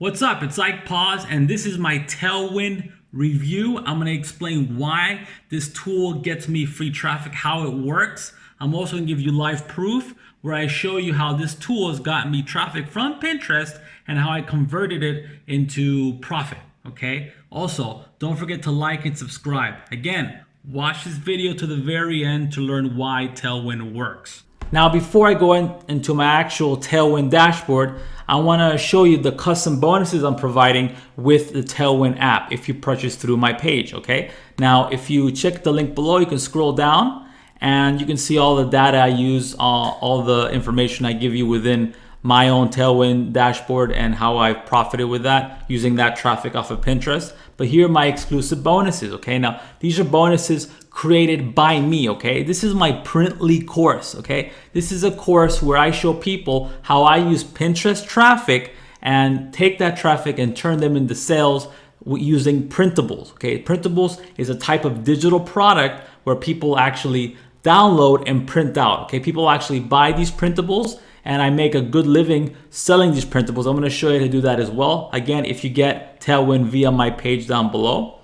What's up? It's Ike Paz, and this is my Tailwind review. I'm going to explain why this tool gets me free traffic, how it works. I'm also going to give you live proof where I show you how this tool has gotten me traffic from Pinterest and how I converted it into profit. Okay. Also, don't forget to like and subscribe. Again, watch this video to the very end to learn why Tailwind works. Now, before I go in, into my actual Tailwind dashboard, I want to show you the custom bonuses I'm providing with the Tailwind app if you purchase through my page, okay? Now, if you check the link below, you can scroll down and you can see all the data I use, uh, all the information I give you within my own Tailwind dashboard and how I've profited with that using that traffic off of Pinterest. But here are my exclusive bonuses, okay? Now, these are bonuses created by me, okay? This is my Printly course, okay? This is a course where I show people how I use Pinterest traffic and take that traffic and turn them into sales using printables, okay? Printables is a type of digital product where people actually download and print out, okay? People actually buy these printables and I make a good living selling these printables. I'm gonna show you how to do that as well. Again, if you get Tailwind via my page down below.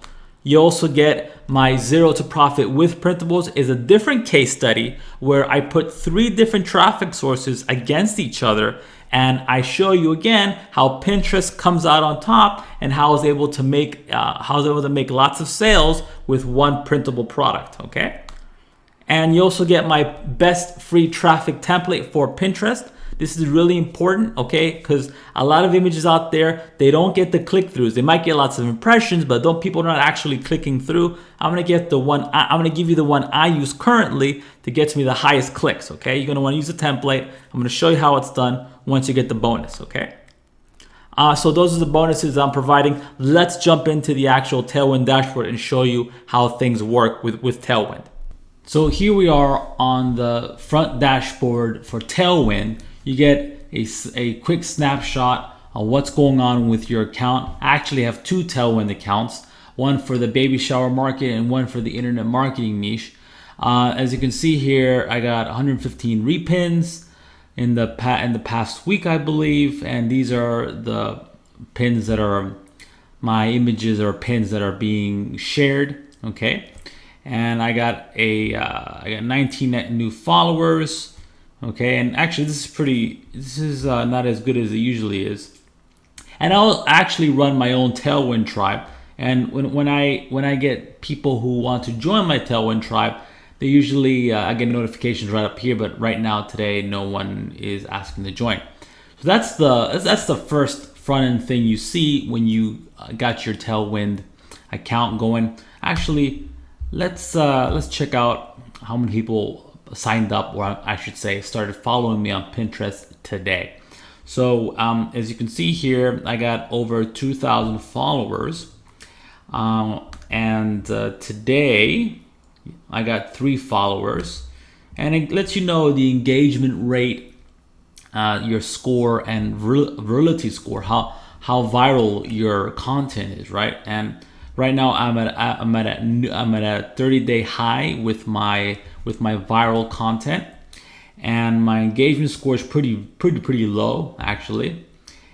You also get my zero to profit with printables is a different case study where I put three different traffic sources against each other and I show you again how Pinterest comes out on top and how I was able to make uh, how I was able to make lots of sales with one printable product. Okay, and you also get my best free traffic template for Pinterest. This is really important, okay? Because a lot of images out there, they don't get the click-throughs. They might get lots of impressions, but don't people are not actually clicking through. I'm gonna get the one, I'm gonna give you the one I use currently to get to me the highest clicks, okay? You're gonna wanna use a template. I'm gonna show you how it's done once you get the bonus, okay? Uh, so those are the bonuses I'm providing. Let's jump into the actual Tailwind dashboard and show you how things work with, with Tailwind. So here we are on the front dashboard for Tailwind you get a, a quick snapshot of what's going on with your account. I actually have two Tailwind accounts, one for the baby shower market and one for the internet marketing niche. Uh, as you can see here, I got 115 repins in the in the past week, I believe, and these are the pins that are my images or pins that are being shared. Okay, and I got a uh, I got 19 new followers. Okay, and actually this is pretty, this is uh, not as good as it usually is. And I'll actually run my own Tailwind tribe. And when, when I when I get people who want to join my Tailwind tribe, they usually, uh, I get notifications right up here, but right now today, no one is asking to join. So that's the, that's the first front end thing you see when you uh, got your Tailwind account going. Actually, let's, uh, let's check out how many people signed up, or I should say, started following me on Pinterest today. So um, as you can see here, I got over 2,000 followers. Um, and uh, today, I got three followers. And it lets you know the engagement rate, uh, your score, and virality score, how, how viral your content is, right? And right now I'm at I'm at a, I'm at a 30 day high with my with my viral content. And my engagement score is pretty pretty pretty low actually.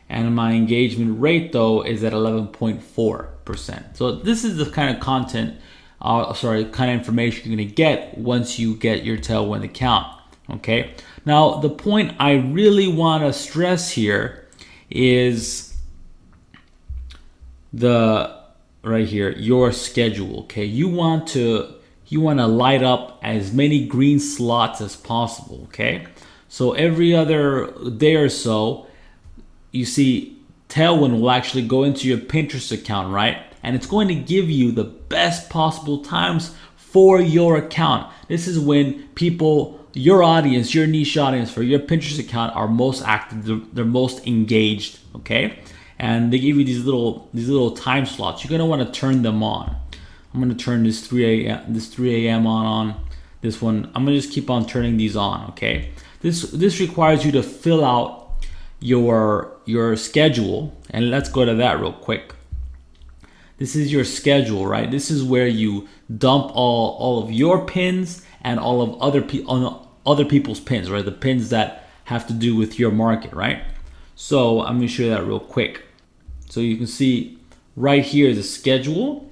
And my engagement rate though is at 11.4 percent. So this is the kind of content uh, sorry kind of information you're gonna get once you get your tailwind account okay? Now the point I really want to stress here is the right here your schedule okay? You want to you want to light up as many green slots as possible okay? So every other day or so you see Tailwind will actually go into your Pinterest account right? And it's going to give you the best possible times for your account. This is when people your audience your niche audience for your Pinterest account are most active they're, most engaged okay and they give you these little these little time slots. You're gonna want to turn them on. I'm gonna turn this 3 a.m. this 3 a.m. on on this one. I'm gonna just keep on turning these on. Okay. This this requires you to fill out your your schedule, and let's go to that real quick. This is your schedule, right? This is where you dump all all of your pins and all of other people other people's pins, right? The pins that have to do with your market, right? So I'm gonna show you that real quick. So you can see right here is a schedule,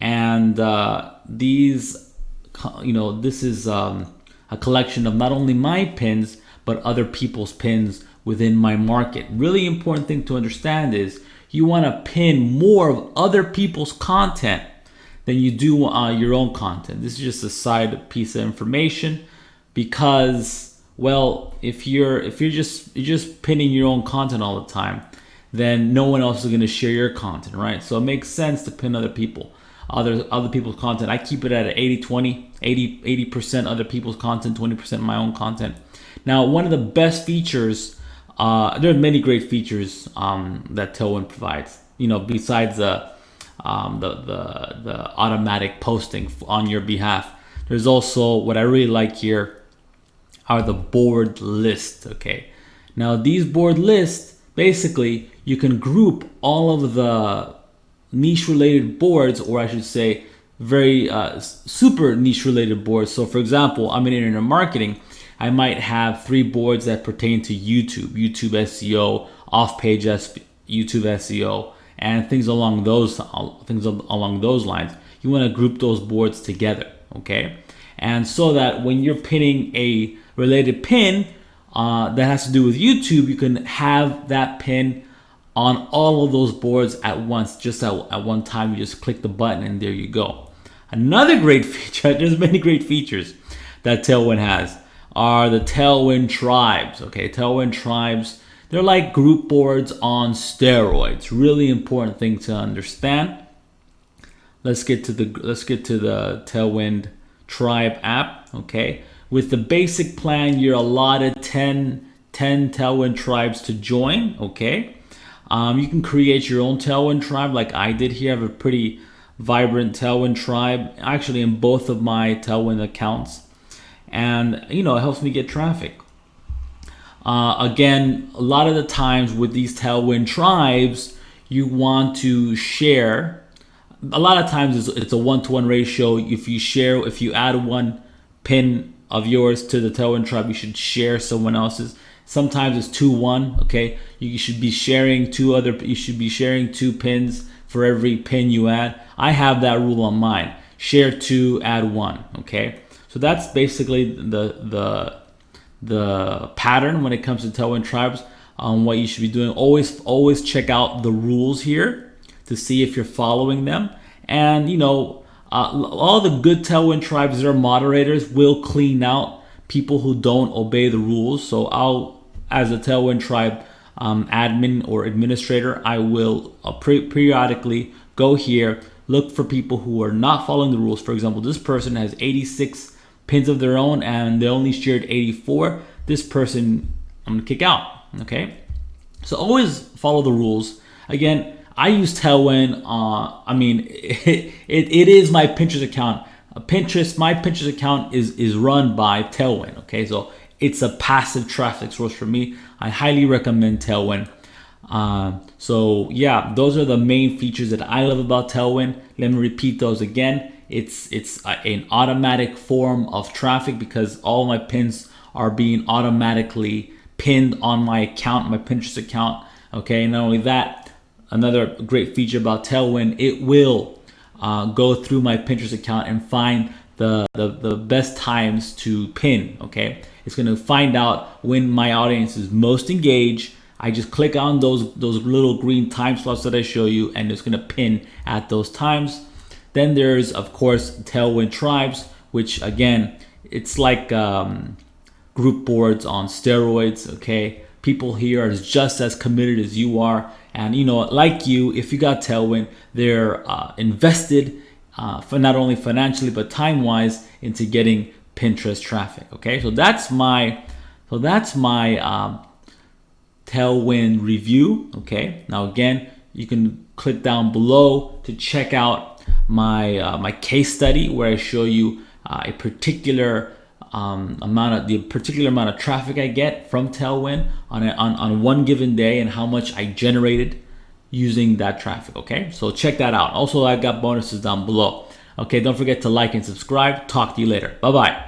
and uh, these, you know, this is um, a collection of not only my pins but other people's pins within my market. Really important thing to understand is you want to pin more of other people's content than you do uh, your own content. This is just a side piece of information because well, if you're if you're just you're just pinning your own content all the time, then no one else is going to share your content, right? So it makes sense to pin other people, other other people's content. I keep it at 80 20, 80 80% other people's content, 20% my own content. Now, one of the best features, uh, there are many great features um, that Tailwind provides. You know, besides the, um, the the the automatic posting on your behalf, there's also what I really like here are the board lists. Okay, now these board lists basically you can group all of the niche related boards, or I should say, very uh, super niche related boards. So, for example, I'm in internet marketing. I might have three boards that pertain to YouTube, YouTube SEO, off-page YouTube SEO, and things along those things along those lines. You want to group those boards together, okay? And so that when you're pinning a related pin uh, that has to do with YouTube, you can have that pin on all of those boards at once, just at, at one time. You just click the button and there you go. Another great feature, there's many great features that Tailwind has are the Tailwind tribes. Okay, Tailwind tribes, they're like group boards on steroids. Really important thing to understand. Let's get to the let's get to the Tailwind tribe app. Okay, with the basic plan, you're allotted 10, 10 Tailwind tribes to join. Okay, um, you can create your own Tailwind tribe like I did here. I have a pretty vibrant Tailwind tribe actually in both of my Tailwind accounts and you know it helps me get traffic. Uh, again, a lot of the times with these tailwind tribes, you want to share. A lot of times it's, it's a one-to-one ratio. If you share, if you add one pin of yours to the tailwind tribe, you should share someone else's. Sometimes it's two one. Okay, you should be sharing two other. You should be sharing two pins for every pin you add. I have that rule on mine. Share two, add one. Okay. So that's basically the the the pattern when it comes to Tailwind tribes on what you should be doing. Always always check out the rules here to see if you're following them. And you know, uh, all the good Tailwind tribes are moderators will clean out people who don't obey the rules. So I'll, as a Tailwind tribe um, admin or administrator, I will uh, periodically go here, look for people who are not following the rules. For example, this person has 86 pins of their own and they only shared 84, this person I'm gonna kick out, okay? So always follow the rules. Again, I use Tailwind. Uh, I mean, it, it, it is my Pinterest account. Pinterest, my Pinterest account is, is run by Tailwind, okay? So it's a passive traffic source for me. I highly recommend Tailwind. Uh, so yeah, those are the main features that I love about Tailwind. Let me repeat those again. It's it's an automatic form of traffic because all my pins are being automatically pinned on my account, my Pinterest account. Okay, not only that, another great feature about Tailwind, it will uh, go through my Pinterest account and find the, the, the best times to pin. Okay, it's gonna find out when my audience is most engaged. I just click on those those little green time slots that I show you, and it's gonna pin at those times. Then there's, of course, Tailwind Tribes, which again, it's like um, group boards on steroids, okay? People here are just as committed as you are. And, you know, like you, if you got Tailwind, they're uh, invested uh, for not only financially, but time-wise into getting Pinterest traffic, okay? So that's my, so that's my um, Tailwind review, okay? Now, again, you can click down below to check out my, uh, my case study where I show you uh, a particular um, amount of the particular amount of traffic I get from Tailwind on, a, on, on one given day and how much I generated using that traffic. Okay, so check that out. Also, I got bonuses down below. Okay, don't forget to like and subscribe. Talk to you later. Bye bye.